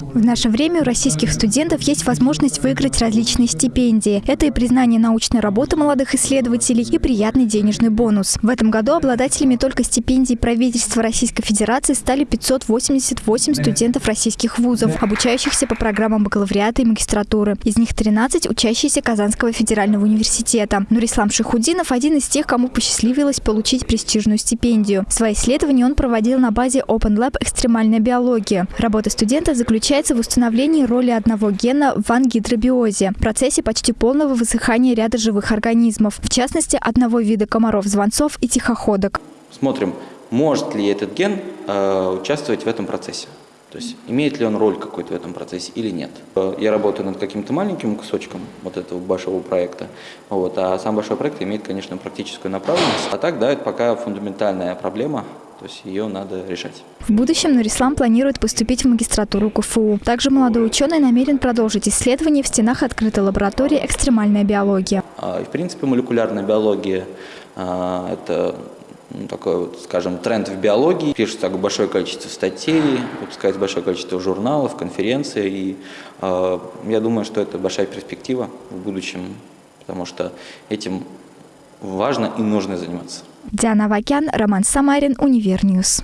В наше время у российских студентов есть возможность выиграть различные стипендии. Это и признание научной работы молодых исследователей, и приятный денежный бонус. В этом году обладателями только стипендий правительства Российской Федерации стали 588 студентов российских вузов, обучающихся по программам бакалавриата и магистратуры. Из них 13 учащиеся Казанского федерального университета. Нурислам Шихудинов – один из тех, кому посчастливилось получить престижную стипендию. Свои исследования он проводил на базе Open Lab «Экстремальная биология». Работа студента заключается заключается в установлении роли одного гена в ангидробиозе, процессе почти полного высыхания ряда живых организмов, в частности, одного вида комаров-звонцов и тихоходок. Смотрим, может ли этот ген э, участвовать в этом процессе. То есть имеет ли он роль какой-то в этом процессе или нет. Э, я работаю над каким-то маленьким кусочком вот этого большого проекта, вот, а сам большой проект имеет, конечно, практическую направленность. А так, да, это пока фундаментальная проблема, то есть ее надо решать. В будущем Нурислам планирует поступить в магистратуру КФУ. Также молодой ученый намерен продолжить исследования в стенах открытой лаборатории «Экстремальная биология». А, в принципе, молекулярная биология а, – это ну, такой, вот, скажем, тренд в биологии. Пишется большое количество статей, выпускается большое количество журналов, конференций. И э, я думаю, что это большая перспектива в будущем, потому что этим важно и нужно заниматься. Диана Вакян, Роман Самарин, Универньюз.